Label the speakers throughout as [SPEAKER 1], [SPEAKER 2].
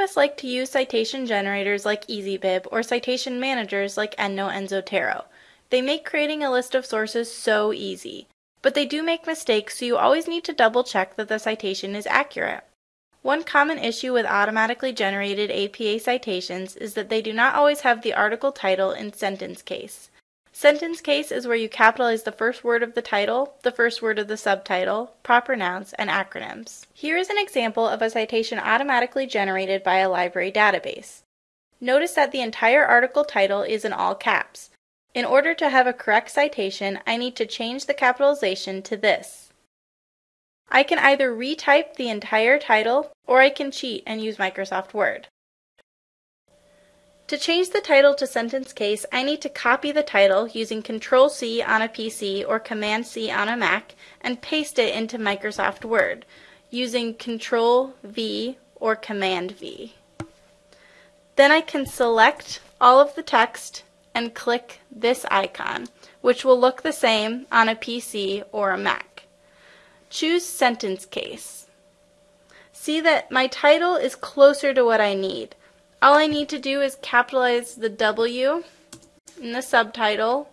[SPEAKER 1] us like to use citation generators like EasyBib or citation managers like EndNote and Zotero. They make creating a list of sources so easy, but they do make mistakes so you always need to double check that the citation is accurate. One common issue with automatically generated APA citations is that they do not always have the article title in sentence case. Sentence case is where you capitalize the first word of the title, the first word of the subtitle, proper nouns, and acronyms. Here is an example of a citation automatically generated by a library database. Notice that the entire article title is in all caps. In order to have a correct citation, I need to change the capitalization to this. I can either retype the entire title or I can cheat and use Microsoft Word. To change the title to sentence case, I need to copy the title using Control C on a PC or Command C on a Mac and paste it into Microsoft Word using Control V or Command V. Then I can select all of the text and click this icon, which will look the same on a PC or a Mac. Choose Sentence Case. See that my title is closer to what I need. All I need to do is capitalize the W in the subtitle,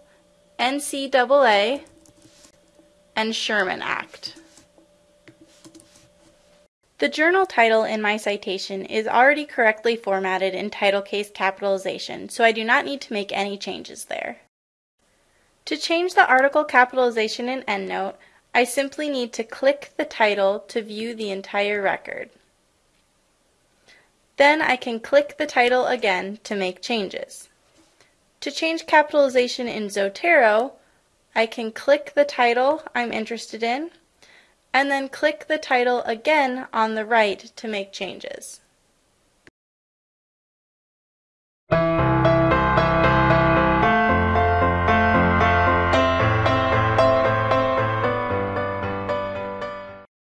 [SPEAKER 1] NCAA, and Sherman Act. The journal title in my citation is already correctly formatted in title case capitalization, so I do not need to make any changes there. To change the article capitalization in EndNote, I simply need to click the title to view the entire record. Then I can click the title again to make changes. To change capitalization in Zotero, I can click the title I'm interested in, and then click the title again on the right to make changes.